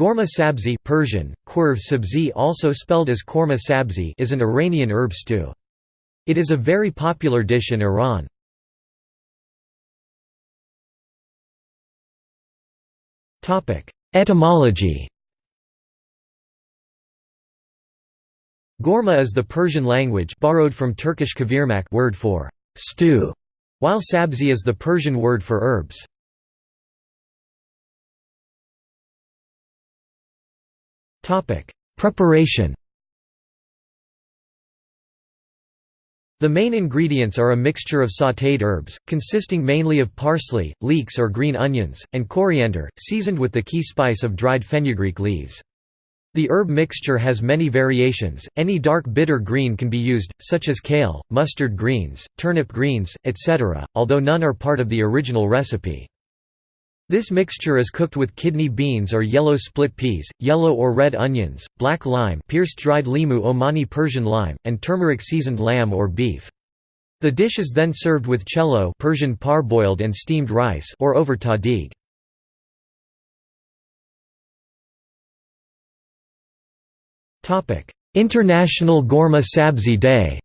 Ghormeh sabzi Persian, qurv sabzi also spelled as korma sabzi is an Iranian herb stew. It is a very popular dish in Iran. Etymology Gorma is the Persian language borrowed from Turkish kavirmak word for stew, while sabzi is the Persian word for herbs. Preparation The main ingredients are a mixture of sautéed herbs, consisting mainly of parsley, leeks or green onions, and coriander, seasoned with the key spice of dried fenugreek leaves. The herb mixture has many variations, any dark bitter green can be used, such as kale, mustard greens, turnip greens, etc., although none are part of the original recipe. This mixture is cooked with kidney beans or yellow split peas, yellow or red onions, black lime pierced dried limu Omani Persian lime, and turmeric seasoned lamb or beef. The dish is then served with chelow Persian parboiled and steamed rice or over tahdig. International Ghormeh Sabzi Day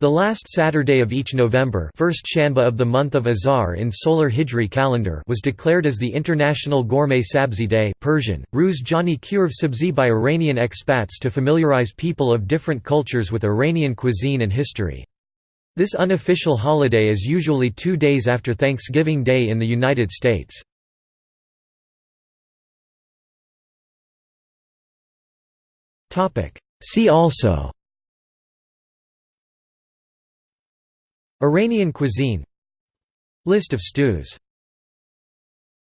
The last Saturday of each November first Shanba of the month of Azar in solar Hijri calendar was declared as the International Ghormeh Sabzi Day Persian, Ruz Jani Kurv Sabzi by Iranian expats to familiarize people of different cultures with Iranian cuisine and history. This unofficial holiday is usually two days after Thanksgiving Day in the United States. See also Iranian cuisine. List of stews